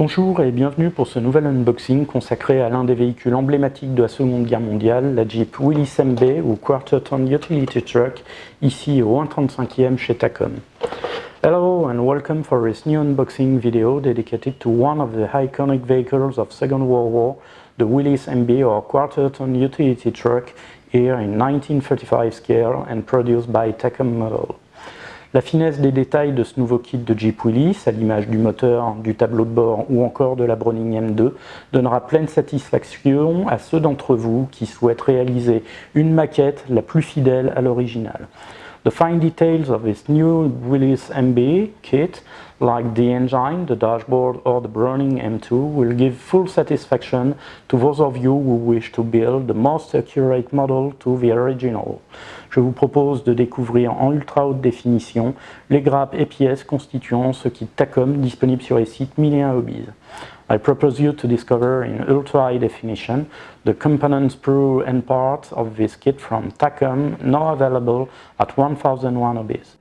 Bonjour et bienvenue pour ce nouvel unboxing consacré à l'un des véhicules emblématiques de la Seconde Guerre mondiale, la Jeep Willys MB ou Quarter Ton Utility Truck, ici au 135e chez Tacom. Hello and welcome for this new unboxing video dedicated to one of the iconic vehicles of Second World War, the Willys MB or Quarter Ton Utility Truck, here in 1935 scale and produced by Tacom Model. La finesse des détails de ce nouveau kit de Jeep Willys, à l'image du moteur, du tableau de bord ou encore de la Browning M2, donnera pleine satisfaction à ceux d'entre vous qui souhaitent réaliser une maquette la plus fidèle à l'original. The fine details of this new Willys MB kit, like the engine, the dashboard or the Browning M2, will give full satisfaction to those of you who wish to build the most accurate model to the original. Je vous propose de découvrir en ultra haute définition les grappes et pièces constituant ce kit Tacom disponible sur les sites 1001 Hobbies. I propose you to discover in ultra high definition the components, sprue and parts of this kit from Tacom, now available at 1001 Hobbies.